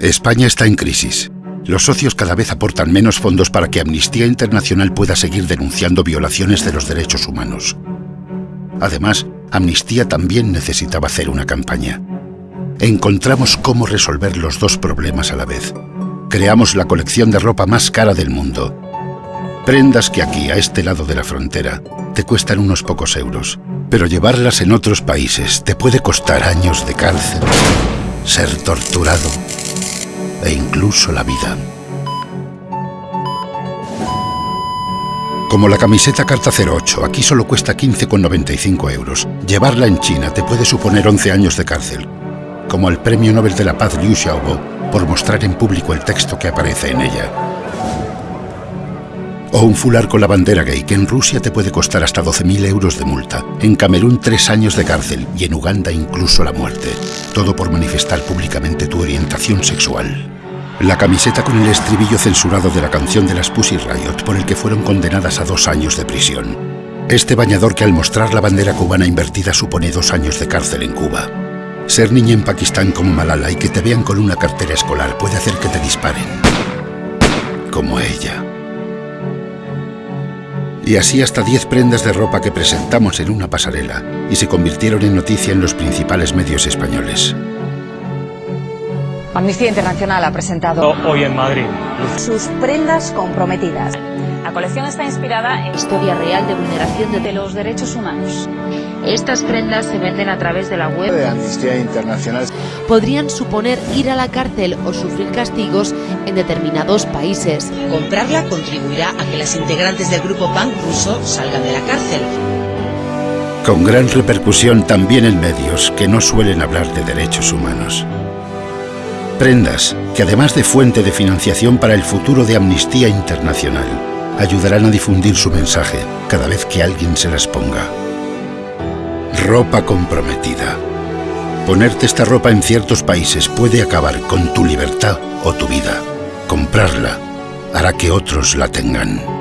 España está en crisis. Los socios cada vez aportan menos fondos para que Amnistía Internacional pueda seguir denunciando violaciones de los derechos humanos. Además, Amnistía también necesitaba hacer una campaña. Encontramos cómo resolver los dos problemas a la vez. Creamos la colección de ropa más cara del mundo. Prendas que aquí, a este lado de la frontera, te cuestan unos pocos euros. Pero llevarlas en otros países te puede costar años de cárcel, ser torturado e incluso la vida. Como la camiseta Carta 08, aquí solo cuesta 15,95 euros. Llevarla en China te puede suponer 11 años de cárcel. Como el Premio Nobel de la Paz Liu Xiaobo por mostrar en público el texto que aparece en ella. O un fular con la bandera gay que en Rusia te puede costar hasta 12.000 euros de multa, en Camerún tres años de cárcel y en Uganda incluso la muerte. Todo por manifestar públicamente tu orientación sexual. La camiseta con el estribillo censurado de la canción de las Pussy Riot por el que fueron condenadas a dos años de prisión. Este bañador que al mostrar la bandera cubana invertida supone dos años de cárcel en Cuba. Ser niña en Pakistán como Malala y que te vean con una cartera escolar puede hacer que te disparen. Como ella. Y así hasta 10 prendas de ropa que presentamos en una pasarela y se convirtieron en noticia en los principales medios españoles. Amnistía Internacional ha presentado hoy en Madrid sus prendas comprometidas. La colección está inspirada en historia real de vulneración de los derechos humanos. Estas prendas se venden a través de la web de Amnistía Internacional. Podrían suponer ir a la cárcel o sufrir castigos en determinados países. Comprarla contribuirá a que las integrantes del grupo PAN ruso salgan de la cárcel. Con gran repercusión también en medios que no suelen hablar de derechos humanos. Prendas que además de fuente de financiación para el futuro de Amnistía Internacional, ayudarán a difundir su mensaje cada vez que alguien se las ponga. Ropa comprometida. Ponerte esta ropa en ciertos países puede acabar con tu libertad o tu vida. Comprarla hará que otros la tengan.